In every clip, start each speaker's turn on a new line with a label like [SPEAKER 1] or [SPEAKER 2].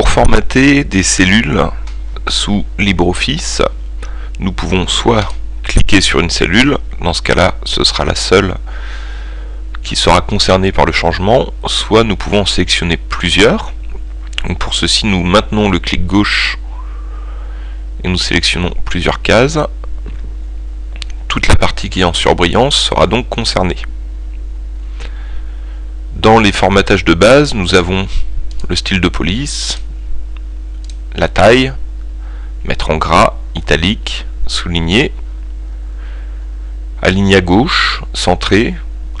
[SPEAKER 1] Pour formater des cellules sous LibreOffice, nous pouvons soit cliquer sur une cellule, dans ce cas-là ce sera la seule qui sera concernée par le changement, soit nous pouvons sélectionner plusieurs. pour ceci nous maintenons le clic gauche et nous sélectionnons plusieurs cases. Toute la partie qui est en surbrillance sera donc concernée. Dans les formatages de base, nous avons le style de police, la taille, mettre en gras, italique, souligné, aligner à gauche, centré,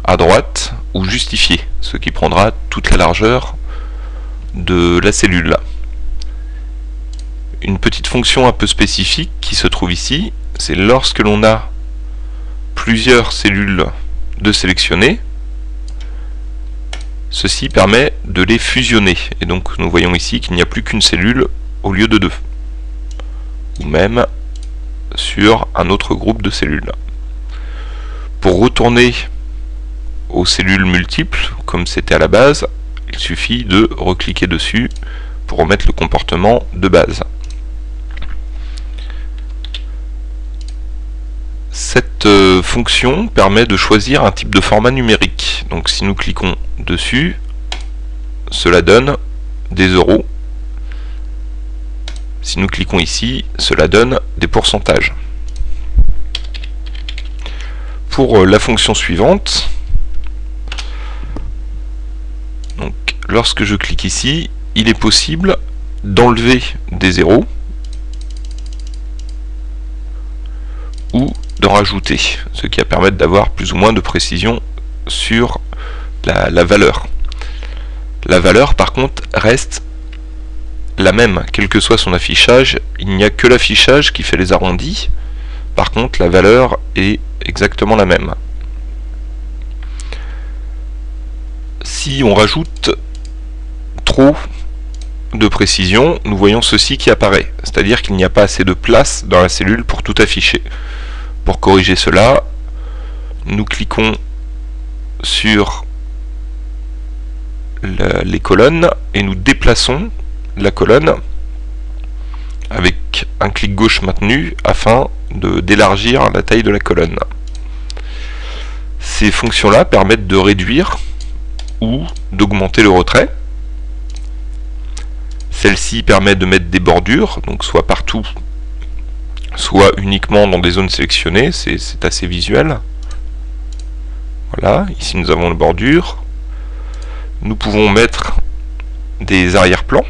[SPEAKER 1] à droite ou justifié, ce qui prendra toute la largeur de la cellule. Une petite fonction un peu spécifique qui se trouve ici, c'est lorsque l'on a plusieurs cellules de sélectionner, ceci permet de les fusionner. Et donc nous voyons ici qu'il n'y a plus qu'une cellule au lieu de deux. Ou même sur un autre groupe de cellules. Pour retourner aux cellules multiples, comme c'était à la base, il suffit de recliquer dessus pour remettre le comportement de base. Cette euh, fonction permet de choisir un type de format numérique. Donc si nous cliquons dessus, cela donne des euros. Si nous cliquons ici, cela donne des pourcentages. Pour euh, la fonction suivante, lorsque je clique ici, il est possible d'enlever des zéros ou d'en rajouter, ce qui va permettre d'avoir plus ou moins de précision sur la, valeur. La valeur par contre reste la même, quel que soit son affichage, il n'y a que l'affichage qui fait les arrondis, par contre la valeur est exactement la même. Si on rajoute trop de précision, nous voyons ceci qui apparaît, c'est-à-dire qu'il n'y a pas assez de place dans la cellule pour tout afficher. Pour corriger cela, nous cliquons sur les colonnes et nous déplaçons la colonne avec un clic gauche maintenu afin d'élargir la taille de la colonne. Ces fonctions-là permettent de réduire ou d'augmenter le retrait. Celle-ci permet de mettre des bordures, donc soit partout, soit uniquement dans des zones sélectionnées, c'est assez visuel. Voilà, ici nous avons la bordure. Nous pouvons mettre des arrière-plans.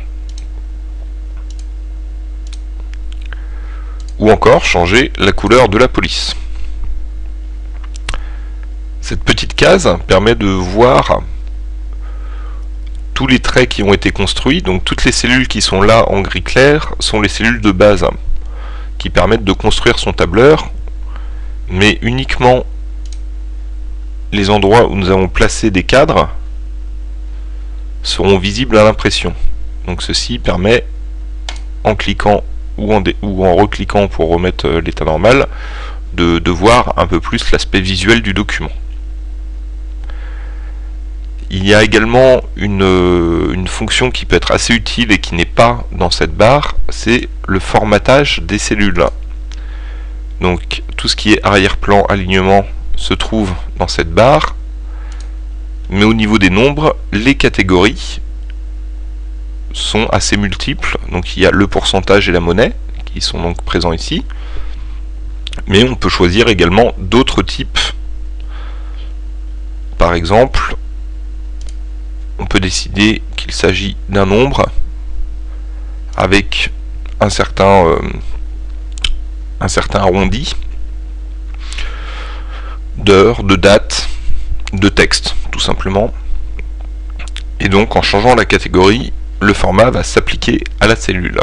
[SPEAKER 1] Ou encore changer la couleur de la police. Cette petite case permet de voir tous les traits qui ont été construits. Donc toutes les cellules qui sont là en gris clair sont les cellules de base qui permettent de construire son tableur, mais uniquement les endroits où nous avons placé des cadres seront visibles à l'impression. Donc ceci permet, en cliquant ou en, ou en recliquant pour remettre euh, l'état normal, de, voir un peu plus l'aspect visuel du document. Il y a également une, euh, une, fonction qui peut être assez utile et qui n'est pas dans cette barre, c'est le formatage des cellules. Donc tout ce qui est arrière-plan, alignement, se trouve dans cette barre. Mais au niveau des nombres, les catégories sont assez multiples. Donc il y a le pourcentage et la monnaie qui sont donc présents ici. Mais on peut choisir également d'autres types. Par exemple, on peut décider qu'il s'agit d'un nombre avec un certain, euh, un certain arrondi d'heure, de date, de texte, tout simplement. Et donc en changeant la catégorie, le format va s'appliquer à la cellule.